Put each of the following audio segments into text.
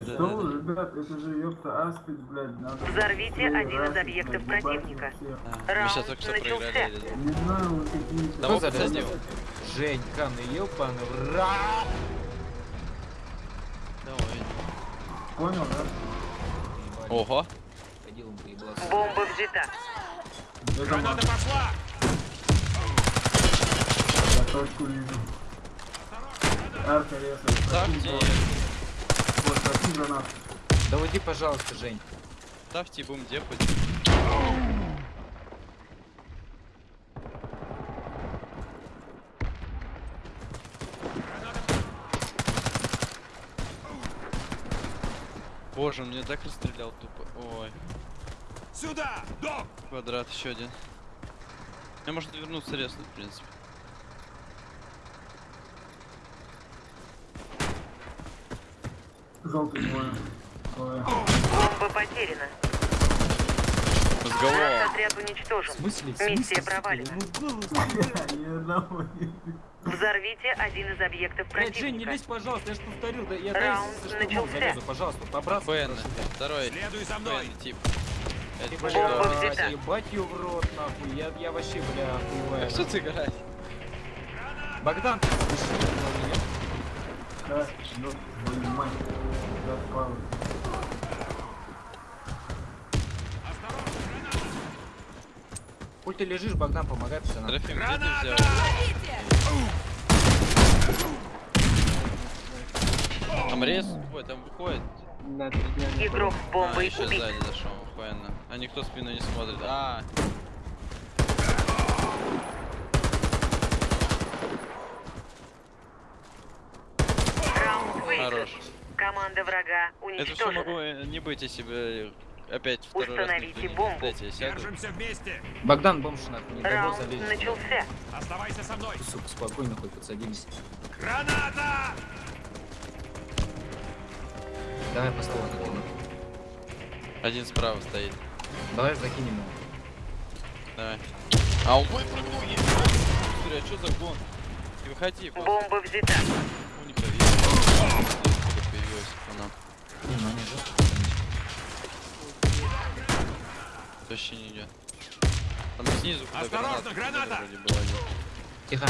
Да, Что да, вы, ребят, это же ёпта аспид, блядь, надо... Взорвите Ой, один из объектов противника. да. Мы Раунд сейчас только что начался. проиграли. Не знаю, вы какие-то... Того Кто посадил. задел? Женька, ну рот. Давай. Понял, да? Ого. Бомба взята. Это Граната пошла! Я точку вижу. Арка резает. Ставьте, Гранату. Да уйди, пожалуйста, Жень. ставьте бум депать. Боже, он меня так расстрелял тупо. Ой, Сюда! Док! квадрат еще один. Мне можно вернуться резнуть, в принципе. Желтый двое. Бомба потеряна. Наш Разговор. отряд уничтожен. В смысле? В Миссия провалена. Ну, Взорвите один из объектов Блядь, Жень, не противника. лезь, пожалуйста, я ж повторил, да я Раунд начался. залезу, пожалуйста, прошу тебя. второй. Следуй за мной! Фэн, тип. Это Ебать, Бомба взята. ебать ее в рот, нахуй, я, я вообще, бля, охуеваю. А что ты играешь? Богдан, ты слышишь? Да, твою мать. Запал. Хуй ты лежишь, Богдан, помогай, пацанам. Трофим, где ты Граната! взял? Там рез, ой, там выходит. Игрок с А, еще сзади зашел, охуенно. А никто спину не смотрит. А, Раунд выигран. Хорош. Команда врага Это все уничтожена. могло э, не быть, если бы опять второй раз Установите не бомбу. Дайте, я сяду. Держимся вместе! Богдан, бомж нахуй, не Раунд начался. Оставайся со мной! Сука, спокойно хоть подсадились. Граната! Давай по слову закинем. Один справа стоит. Давай закинем его. Давай. А он ой, прыгнул, есть. Смотри, а что за гон? Не выходи, Бомба взята. Появилась она? Не, ну они жестко. Вообще не идет. Там снизу Осторожно, граната граната! была. Тихо.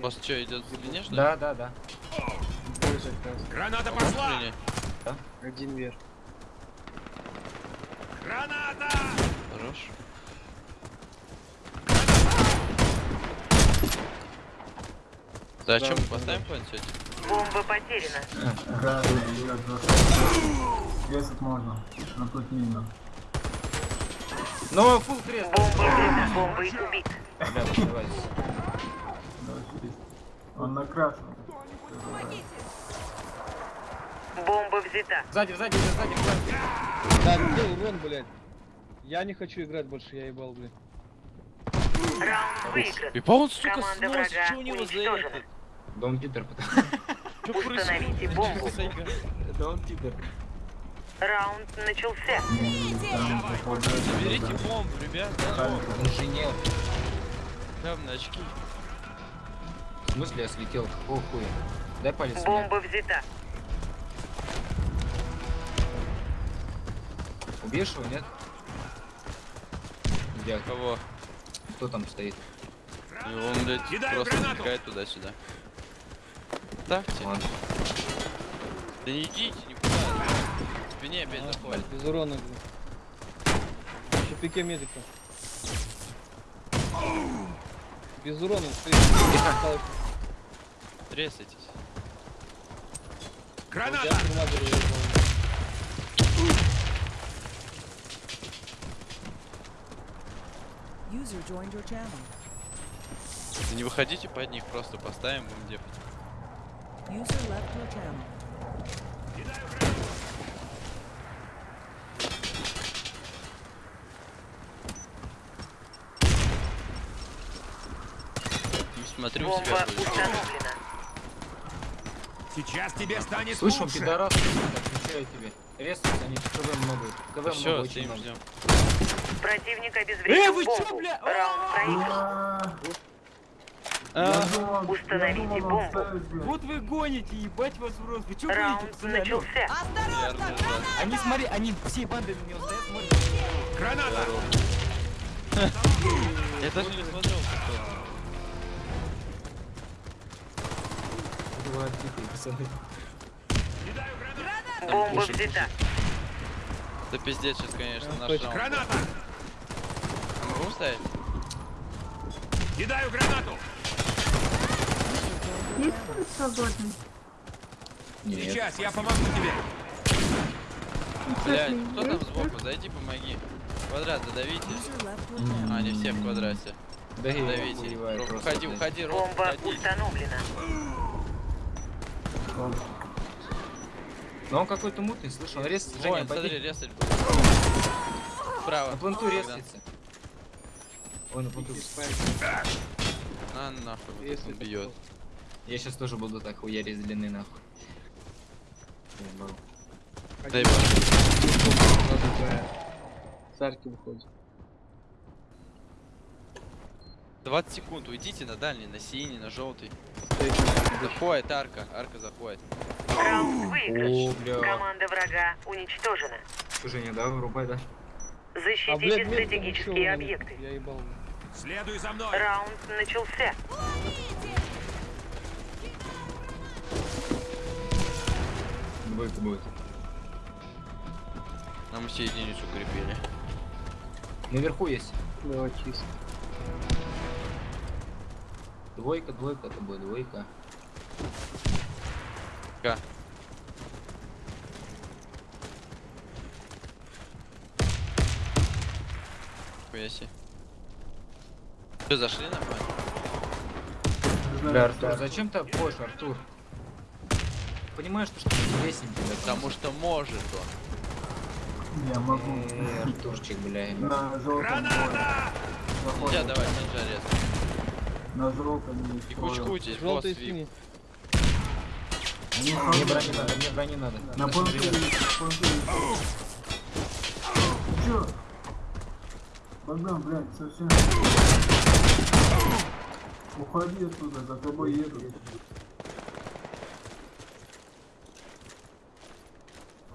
Просто что, идет длиннее, что ли? Да, да, да. Граната А пошла! длиннее? Один вверх. Граната! Хорош. Да, о чем мы поставим план сегодня? Бомба потеряна. Да, я Резать можно. Но тут мина. Ну, фул крест. Бомба взята. Бомбой убит. Ребята, давай. Да, есть. Он на красном. Бомба взята. Сзади, сзади, сзади, сзади. Да, где урон, блядь? Я не хочу играть больше, я ебал, блядь. Раунд выигран. И по он, сука, Команда снос, врага что у него за это? Да он пидор, потому Что Установите бомбу. Да он пидор. Раунд начался. Там, да. бомбу, ребят. Инженер. Явно очки. В смысле я слетел? Какого хуя? Дай палец мне. Бомба взята. Убьешь его, нет? Где? Кого? Кто там стоит? И он, блядь, просто гранату. туда-сюда. Ставьте. Ладно. Да не идите никуда. В спине опять заходит. Без урона. Еще пике медика. Без урона. Тресайтесь. Граната! Не выходите под них, просто поставим будем депать. User left your channel. Смотрю Бомба себя установлена. Сейчас тебе станет Слышь, он лучше! пидорас, отвечаю тебе. Резаются они, КВ много. КВ Все, много, очень много. Противник обезвредил Э, вы чё, бомбу. бля? Раунд проигран. А, Установите бомбу. Вот вы гоните, ебать вас в рот. Вы чё гоните, Раунд пацаны, алло? начался. Верно, да. Они, смотри, они все банды на него стоят, смотрят. Граната! Я даже не смотрел, что Два тихо, пацаны. Бомба взята. Да пиздец сейчас, конечно, наш раунд. Граната! Могу ставить? Кидаю гранату! Есть кто свободный? Нет. Сейчас, я помогу тебе! Блядь, кто там сбоку? Зайди, помоги. Квадрат задавите. Channel. А, они все в квадрате. Да Давите. просто, Уходи, уходи, Ром, Бомба уходи. установлена. Но он какой-то мутный, слышь, он резко Женя, Вон, смотри, резать будет. Справа. На пленту резается. Ой, на пленту. На нахуй, вот он бьет. Я сейчас тоже буду так хуярить с длины нахуй. Дай Царки выходит. 20 секунд, уйдите на дальний, на синий, на желтый. Заходит арка, арка заходит. Раунд выигрыш. Команда врага уничтожена. Женя, да, вырубай, да? А, Защитите блядь, нет, стратегические объекты. Я ебал. Следуй за мной! Раунд начался. Двойка будет. Нам все единицу укрепили. Наверху есть. Давай чисто. Двойка, двойка, это будет двойка. Ка. Хуя себе. Что, зашли на? Бля, Артур, зачем ты обходишь, Артур? Понимаешь, что что интересненький, да? Потому что может он. Я могу. Эй, Артурчик, бля. На желтом. Нельзя давать нельзя резко. На желтом И кучкуйтесь, босс Желтый вип. синий. Мне брони надо, мне брони надо. На есть. Чё? Богдан, блядь, совсем... Уходи оттуда, за тобой едут.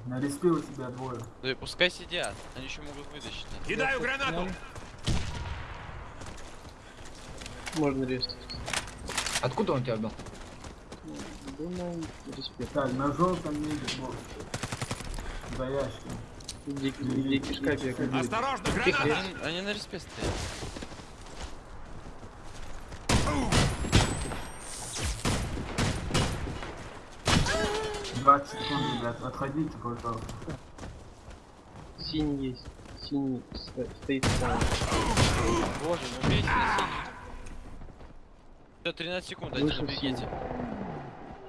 На респе у тебя двое. Да и пускай сидят, они еще могут вытащить. Кидаю гранату! Можно резать. Откуда он тебя отдал? Думал, респект. Так, на желтом едет босс. За ящиком. Дикий, дикий шкафик. Осторожно, Тихо. граната! Они, они на респе стоят. 20 секунд, ребят, отходите, пожалуйста. Синий есть. Синий сто- стоит сам. Боже, ну бейте на синий. Все, 13 секунд, один, бегите.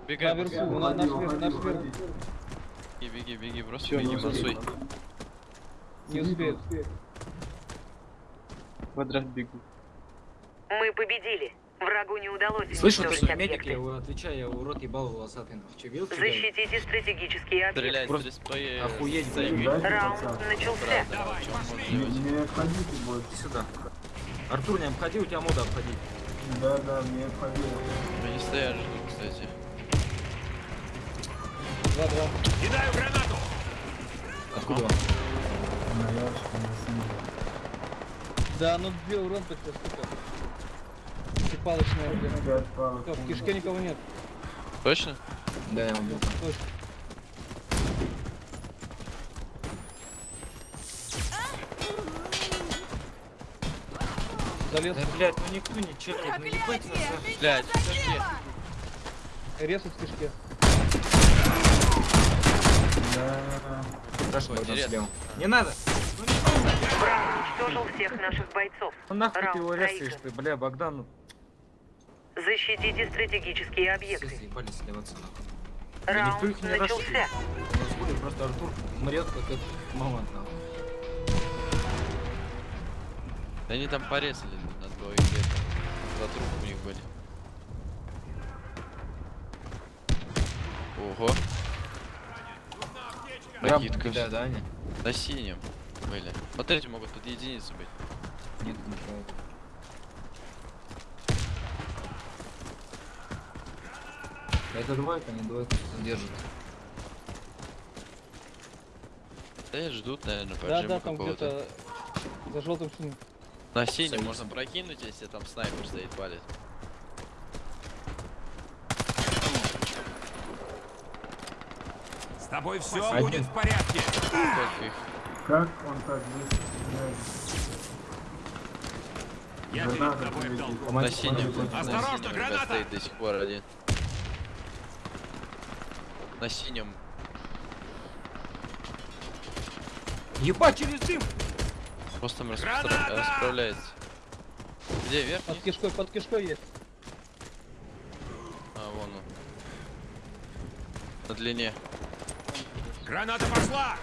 Бегай, Наверху. бегай. Наш верх, уходи, наш уходи. беги, беги, беги, просто Всё, беги, ну, мансуй. Не успеет. Квадрат бегу. Мы победили. Врагу не удалось Слышь, вот этот медик, я отвечаю, я рот ебал волосатый. нахуй. Че, видел, что делает? Защитите стратегические объекты. Стреляй Просто с респы. охуеть. Дайте, Раунд начался. Давай, Не, не больше. Иди сюда. Артур, не обходи, у тебя мода обходи. Да, да, не отходи. Они стоят, ждут, кстати. Два-два. Кидаю гранату! Откуда он? На ящике, на. Да, ну две урон только, сука. Палочная, палок. Всё, в кишке никого нет. Точно? Да, я убил. Точно. Залез. Да, блядь, ну никто не чекает, ну ебать нас. Блядь, подожди. Резать в кишке. Да. Хорошо, интересно. слева. Не надо! Враг уничтожил всех наших бойцов. Ну нахуй ты его резаешь, ты, бля, Богдан, ну Защитите стратегические все объекты. заебали сливаться нахуй. Да никто Раунд их не начался. будет просто Артур мрет, как этот мамонт нахуй. Да они там порезали на двоих где-то. Два трупа у них были. Ого. Накидка. Да, да? На синем были. Вот эти могут тут единицы быть. Нет, не правда. Это двойка, не двойка, держит. Да ждут, наверное, Да, поджима да, там где-то за желтым шином. На синем можно прокинуть, если там снайпер стоит, палит. С тобой все Один. будет в порядке. Как он так? Я перед тобой в долгу. На синем. На Осторожно, граната! стоит до сих пор один. На синем. Ебать, через дым! Просто там распро- расправляется. Где верхний? Под кишкой, под кишкой есть. А, вон он. На длине. Граната пошла!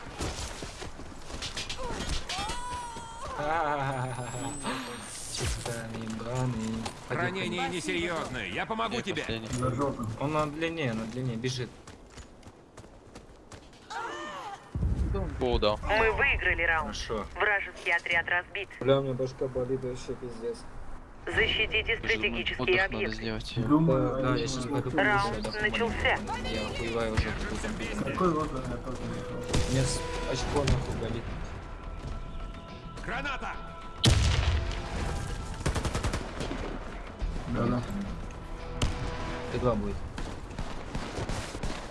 Ранение несерьезное. Я помогу тебе. Он на длине, на длине бежит. Дал. Мы выиграли раунд. Хорошо. Вражеский отряд разбит. Бля, у меня башка болит вообще пиздец. Защитите Отдых стратегические надо объекты. сделать. Думаю, Да, да, я сейчас пойду Раунд да, начался. Я охуеваю уже. Какой воздух я тоже не с- очко нахуй болит. Граната! Да-да. Т2 будет.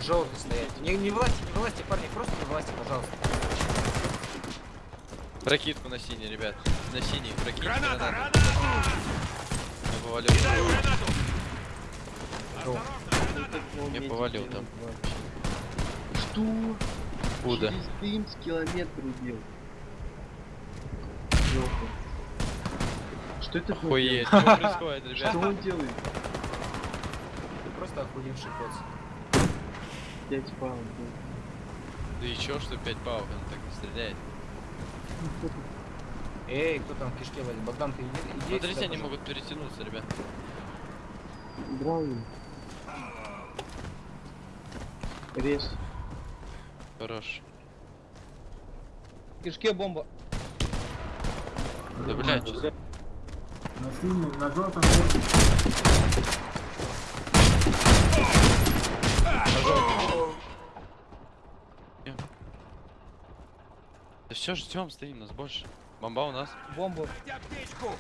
Желтый стоять. Не, не власти, не власти, парни, просто не власти, пожалуйста. Прокидку на синий, ребят. На синий. Прокинь. Граната! Граната! Я повалил. Кидаю гранату! Я повалил там. Что? Куда? Через дым с километра убил. Ёлка. Что это? Охуеть. Что происходит, Что ребят? он делает? Ты просто охуевший кот. 5 паунд. Да и чё, что 5 паук, он так не стреляет. Эй, кто там в кишке валит? Богдан, ты иди, иди Смотрите, сюда, они пожалуйста. могут перетянуться, ребят. Браун. Рез. Хорош. В кишке бомба. Да блядь, что за... На синем, на желтом есть. Да все, ждем, стоим, нас больше. Бомба у нас. Аптечку!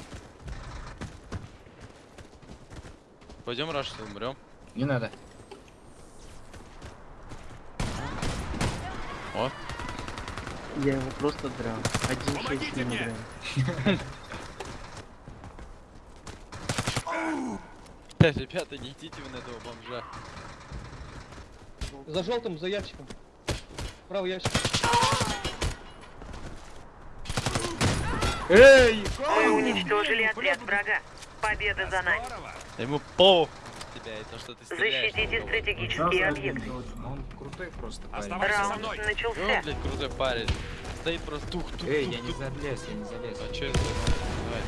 Пойдем раш, умрем. Не надо. О, Я его просто драл. Один Помогите шесть не мне! драл. ребята, не идите вы на этого бомжа. За желтым, за ящиком. Правый ящик. Эй! Мы уничтожили отряд врага. Победа за нами. Ему по тебя и то, что ты стреляешь. Защитите стратегические объекты. Он крутой просто парень. Раунд! И начался. блядь, крутой парень. Стоит просто тух тух Эй, я не залез, я не залез. А чё это?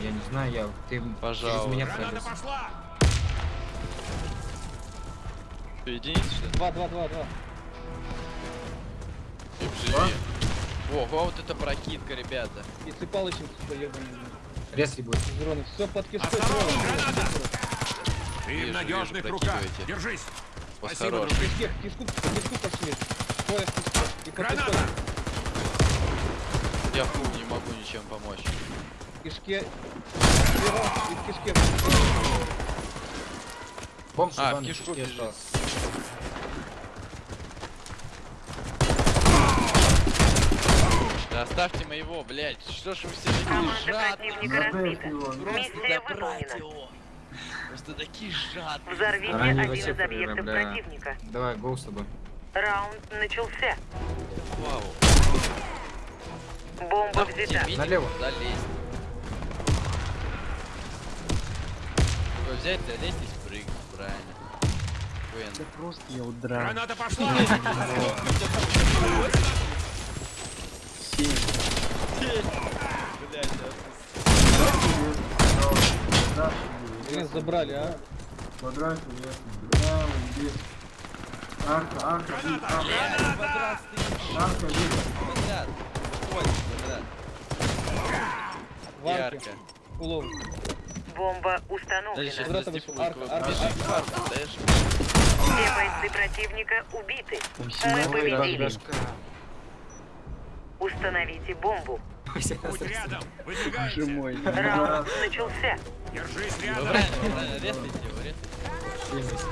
Я не знаю, я... Ты Пожалуйста. через меня пролез. пошла! Что, единица, что ли? Два, два, два, два. Живее. Ого, вот это прокидка, ребята. И цепалочник, сука, ебаный. Резли будет. Дроны. Все под кишкой. Граната! Ты Вижу, в надежных руках. Держись! Спасибо, хорош. В кишке, в кишку, кишку пошли. И под Граната! Я фу, не могу ничем помочь. В кишке. Лево, и в кишке. Бомб А, в кишку кишке бежит. остался. Да оставьте моего, блядь. Что ж вы все такие Команда жадные? противника Забейте разбита. его. Просто такие жадные. Взорвите Ранее один вообще из объектов бля. противника. Давай, гоу с тобой. Раунд начался. Вау. Бомба Давайте взята. Налево. залезть. Вы взять, залезть и спрыгнуть, правильно. Хуен. Да просто я удрал. Граната пошла! Блядь, Да, Блин, забрали, а? Квадрат верхний. Прямо здесь. Арка, арка, арка. Арка, здесь. Подряд. Ой. Варки. Ярко. Улов. Бомба Дальше установлена. сейчас Квадратом застепу, арка, арка, арка. арка? Все бойцы противника убиты. Мы победили. Установите бомбу. Будь рядом. Боже Выдвигайся. мой. Раунд начался. Держись Вы рядом. правильно, резайте его, резайте.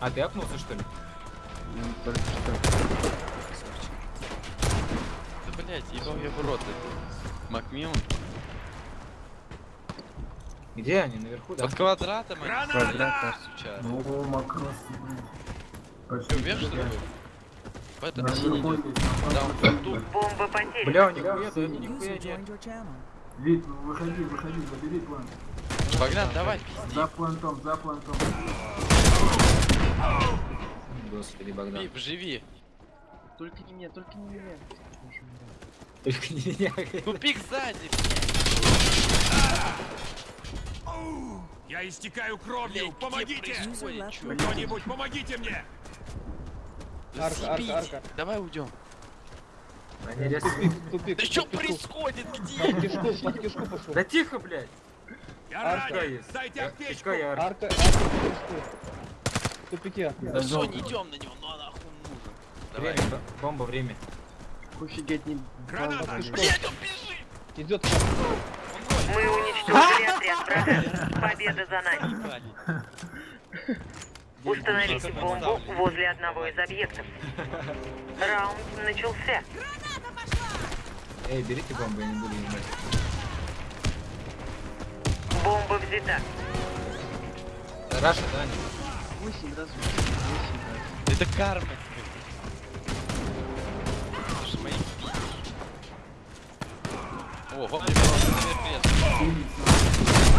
А ты апнулся что ли? Да блять, ебал я в рот это. Макмиллан. Где они? Наверху, да? Под квадратом они Граната! стоят, сучара. Ну, макрос. Что, вверх что ли? В на Да, тут. Бомба потеряна. Бля, нихуя, да, Синий. нихуя нет. Вид, выходи, выходи, забери план. Богдан, давай, пизди. За плантом, за плантом. Господи, Богдан. Пип, живи. Только не меня, только не меня. Только не меня. Тупик сзади. Я истекаю кровью. Помогите! Кто-нибудь, помогите мне! Да Арка, арка, арка. Давай уйдем. Они резко- Тупик, тупик. Да что происходит? Где? Под кишку, под кишку пошел. Да тихо, блядь. Я Арка ранен! есть. Дайте аптечку! Я арка. Арка, арка. В тупике. Да все, не идем на него, ну а нахуй нужен. Давай. Время, бомба, время. Офигеть, не... Граната! Блять, он бежит! Идет. Мы уничтожили отряд врага. Победа за нами. Установите бомбу возле одного из объектов. Раунд начался. Эй, берите бомбу, я не буду ебать. Бомба взята. Раша, да? Восемь раз, восемь раз. Это карма О, Синий,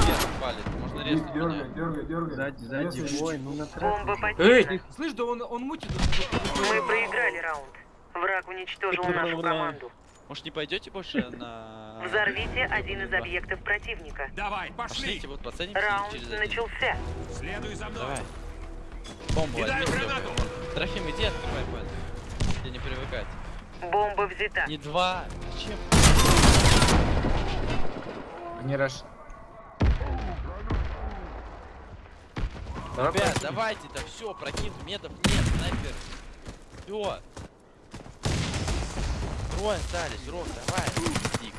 Вверх палит, можно резать дергай, дергай, дергай. Сзади, сзади, ой, ну на Бомба Эй, слышь, да он, он мутит. Мы проиграли раунд. Враг уничтожил нашу команду. Может не пойдете больше на... Взорвите один из объектов противника. Давай, пошли! Пошлите, вот Раунд начался. Следуй за мной! Давай. Бомбу Кидаю возьми, гранату. Трофим, иди открывай понял. Тебе не привыкать. Бомба взята. Не два. Зачем? Не раш. Давай, Ребят, давайте, да все, прокинь, метов нет, снайпер. Все. Трое остались, Рок, давай. Дик.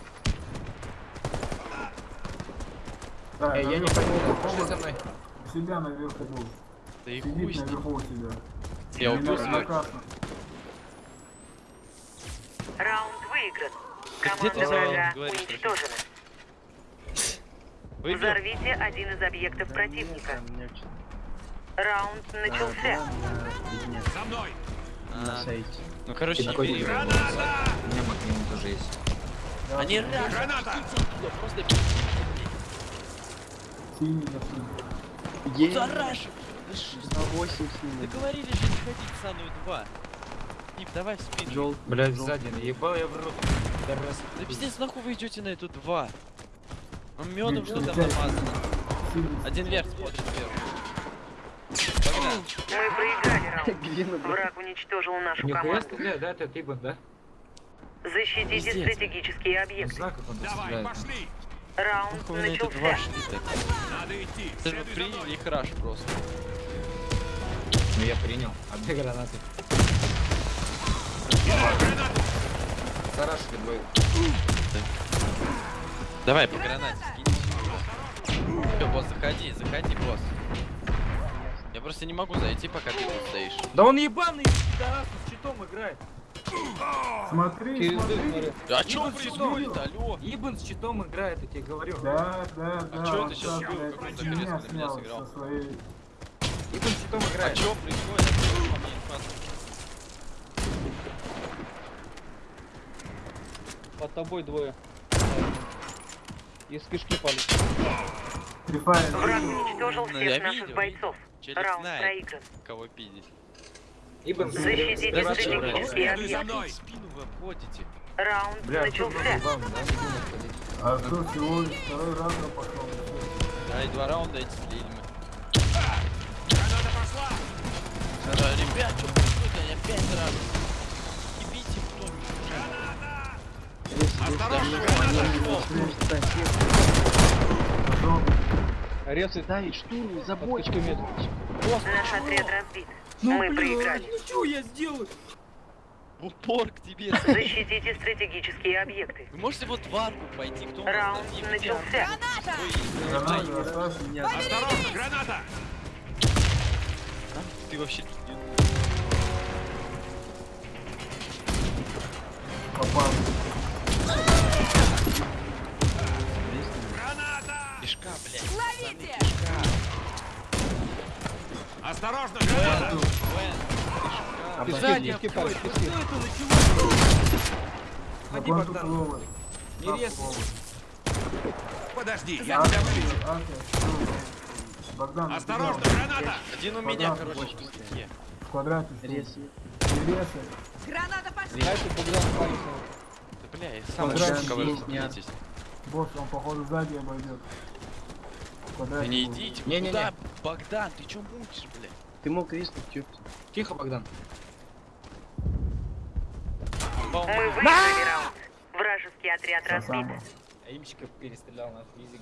Да, Эй, я не бомба. пошли со мной. У себя наверху был. Да и хуй Сидит с ним. наверху у себя. Я убил. Раунд выигран. где ты Команда врага уничтожена. Выиграл? Взорвите один из объектов противника. Раунд начался. За мной! на А, сайте. Ну, короче, бери. дебил. Граната! У меня Макмиллан тоже есть. Они Граната! просто зараж. На 8 с ними. Договорились же не ходить в самую 2. Тип, давай в спину. Жел. Блядь, сзади, ебал я в рот. Да пиздец, нахуй вы идете на эту 2? Он медом Блин, что там блядь. намазано. Синий. Один вверх смотрит вверх. Погнали. Мы проиграли раунд. Где? Враг уничтожил нашу Нихуя команду. стреляет, да, это Тибан, да? Защитите Пиздец. стратегические Не объекты. знаю, как он Давай, пошли! Раунд Нахуй 2 начался. Надо идти! Ты же Следуй за приняли мной! их раш просто. Ну я принял. А две гранаты. Гранату! Зарашили двое. Давай по гранате скинь. Все, босс, заходи, заходи, босс. Я просто не могу зайти, пока ты тут стоишь. Да он ебаный, пидорас, с щитом играет. Смотри, дым, смотри. А что Ебан происходит, алло? Ебан с щитом играет, я тебе говорю. Да, да, да. чё он это щас сейчас, был? Какой-то меня сыграл. своей... Ебан с щитом А играет. что происходит? Под тобой двое. Из кишки пали. Прифайр. Враг уничтожил Ну, я всех наших видел, бойцов. Челик Раунд знает, проигран. кого пиздить. С Защитите Да мной! В спину вы обходите. Раунд Бля, начался. ебан, да. А что, всего лишь второй я пошел. Да, и два раунда эти слили мы. Граната пошла! Ребят, что происходит? Я пять раз. Осторожно, Да, граната! Резает. Дай штурм, кучкой метров. Наш отряд разбит. Ну, Мы блядь, проиграли. ну что я сделаю? В упор к тебе. Защитите стратегические объекты. Вы можете вот в арку пойти, кто Раунд начался. Оставь. Осторожно, граната! Ты вообще тут не- Попал. Кишка, блядь. Ловите! Осторожно, пески, открой. пески, Вот пески. что это началось? Ходи, Богдан. Не резай. Подожди, я тебя вылечу. Богдан, Осторожно, граната! Один у меня, короче, в квадрате. Рез. Не резай. Граната пошла! Дальше Богдан палец. Да бля, я сам нет. блядь. Босс, он походу сзади обойдет. В Да квадрате не идите, вы Не-не-не. куда? Богдан, ты чё мутишь, блядь? Ты мог рискнуть, ёпта. Тихо, Богдан. Мы выиграли раунд. Вражеский отряд разбит. А имчика перестрелял на физи,